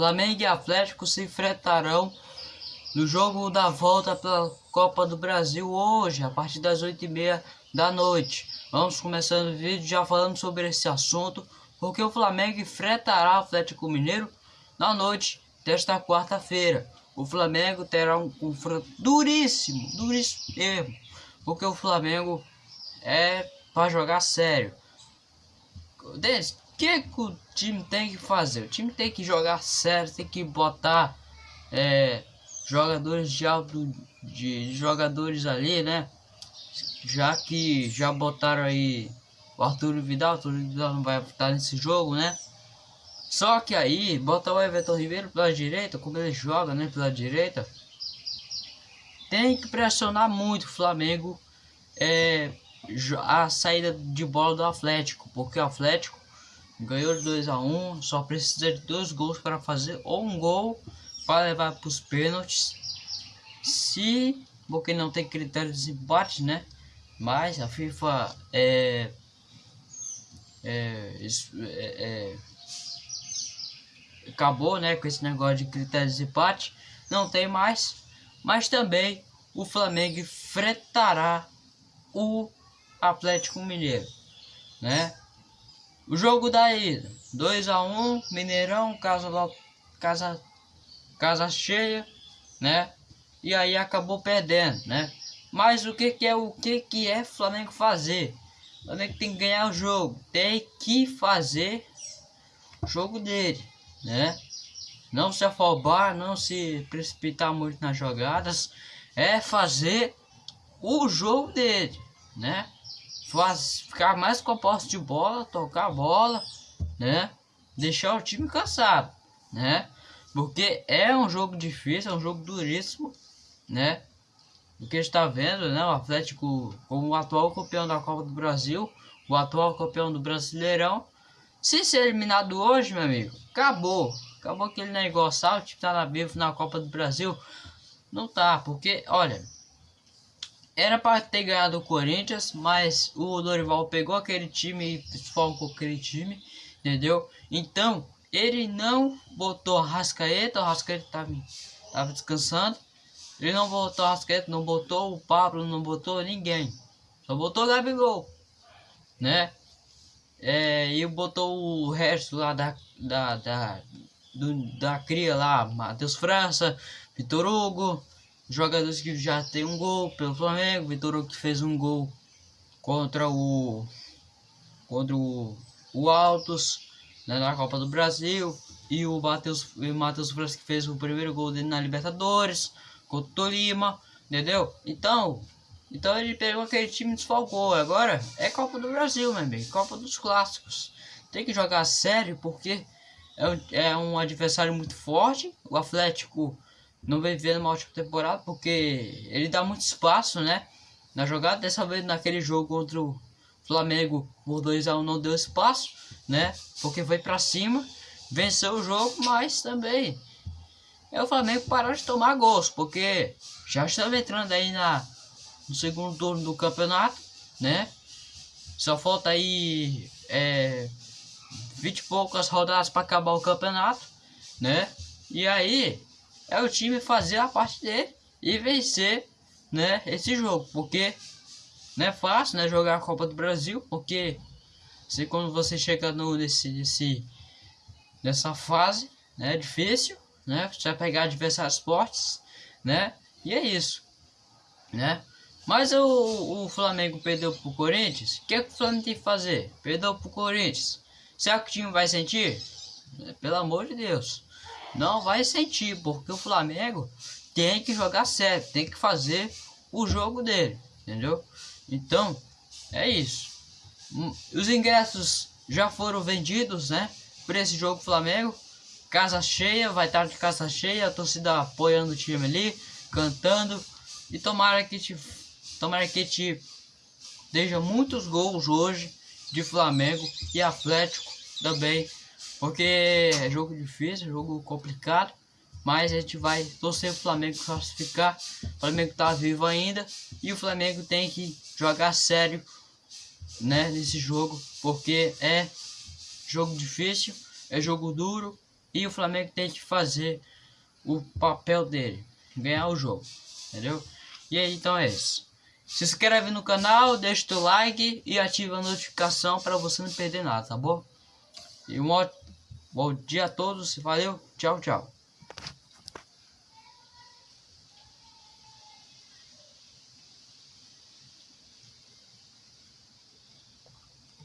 Flamengo e Atlético se enfrentarão no jogo da volta pela Copa do Brasil hoje, a partir das 8h30 da noite. Vamos começando o vídeo já falando sobre esse assunto, porque o Flamengo enfrentará o Atlético Mineiro na noite desta quarta-feira. O Flamengo terá um confronto duríssimo, duríssimo mesmo, porque o Flamengo é para jogar sério. Denis, que, que o time tem que fazer? O time tem que jogar sério, tem que botar é, jogadores de alto de, jogadores ali, né? Já que já botaram aí o Arthur Vidal, o Arthur Vidal não vai estar nesse jogo, né? Só que aí, bota o Everton Ribeiro pela direita, como ele joga, né, pela direita. Tem que pressionar muito o Flamengo é, a saída de bola do Atlético, porque o Atlético ganhou de 2 a 1 um, só precisa de dois gols para fazer ou um gol para levar para os pênaltis. Se porque não tem critério de desempate, né? Mas a FIFA é, é, é, é acabou, né, com esse negócio de critério de desempate, não tem mais. Mas também o Flamengo enfrentará o Atlético Mineiro, né? O jogo da ida, 2 a 1 Mineirão, casa, casa, casa cheia, né? E aí acabou perdendo, né? Mas o que, que é o que, que é Flamengo fazer? O Flamengo tem que ganhar o jogo, tem que fazer o jogo dele, né? Não se afobar, não se precipitar muito nas jogadas, é fazer o jogo dele, né? Faz, ficar mais com a posse de bola, tocar a bola, né? Deixar o time cansado, né? Porque é um jogo difícil, é um jogo duríssimo, né? O que está vendo, né? O Atlético, como o atual campeão da Copa do Brasil, o atual campeão do Brasileirão, se ser eliminado hoje, meu amigo, acabou. Acabou aquele negócio, ah, o time tá na vivo na Copa do Brasil. Não tá, porque, olha, era para ter ganhado o Corinthians, mas o Dorival pegou aquele time e desfalcou aquele time, entendeu? Então, ele não botou a Rascaeta, o Rascaeta tava, tava descansando. Ele não botou a Rascaeta, não botou o Pablo, não botou ninguém. Só botou o Gabigol, né? É, e botou o resto lá da, da, da, do, da cria lá, Matheus França, Vitor Hugo, jogadores que já tem um gol pelo Flamengo, Vitor que fez um gol contra o contra o, o Altos né, na Copa do Brasil e o Matheus Matheus França que fez o primeiro gol dele na Libertadores contra o Tolima, entendeu? Então, então ele pegou aquele time desfalcou. Agora é Copa do Brasil, meu Copa dos clássicos. Tem que jogar sério porque é um, é um adversário muito forte. O Atlético não vem vendo uma ótima temporada porque ele dá muito espaço, né? Na jogada, dessa vez naquele jogo contra o Flamengo por 2x1 não deu espaço, né? Porque foi para cima, venceu o jogo, mas também é o Flamengo parou de tomar gols, porque já estamos entrando aí na, no segundo turno do campeonato, né? Só falta aí é, 20 e poucas rodadas para acabar o campeonato, né? E aí é o time fazer a parte dele e vencer, né, esse jogo, porque não é fácil, né, jogar a Copa do Brasil, porque se quando você chega no nesse, nesse nessa fase, né, é difícil, né? Você vai pegar adversários fortes, né? E é isso, né? Mas o, o Flamengo perdeu pro Corinthians. O que, que o Flamengo tem que fazer? Perdeu pro Corinthians. Será que o time vai sentir? Pelo amor de Deus. Não vai sentir, porque o Flamengo tem que jogar sério, tem que fazer o jogo dele, entendeu? Então, é isso. Hum, os ingressos já foram vendidos, né? Para esse jogo Flamengo. Casa cheia, vai estar de casa cheia, a torcida apoiando o time ali, cantando. E tomara que te, tomara que te deixa muitos gols hoje de Flamengo e Atlético também, porque é jogo difícil, jogo complicado, mas a gente vai torcer o Flamengo classificar. O Flamengo tá vivo ainda e o Flamengo tem que jogar sério, né, nesse jogo, porque é jogo difícil, é jogo duro, e o Flamengo tem que fazer o papel dele, ganhar o jogo, entendeu? E aí, então é isso. Se inscreve no canal, deixa o like e ativa a notificação para você não perder nada, tá bom? E um bom dia a todos, valeu, tchau, tchau.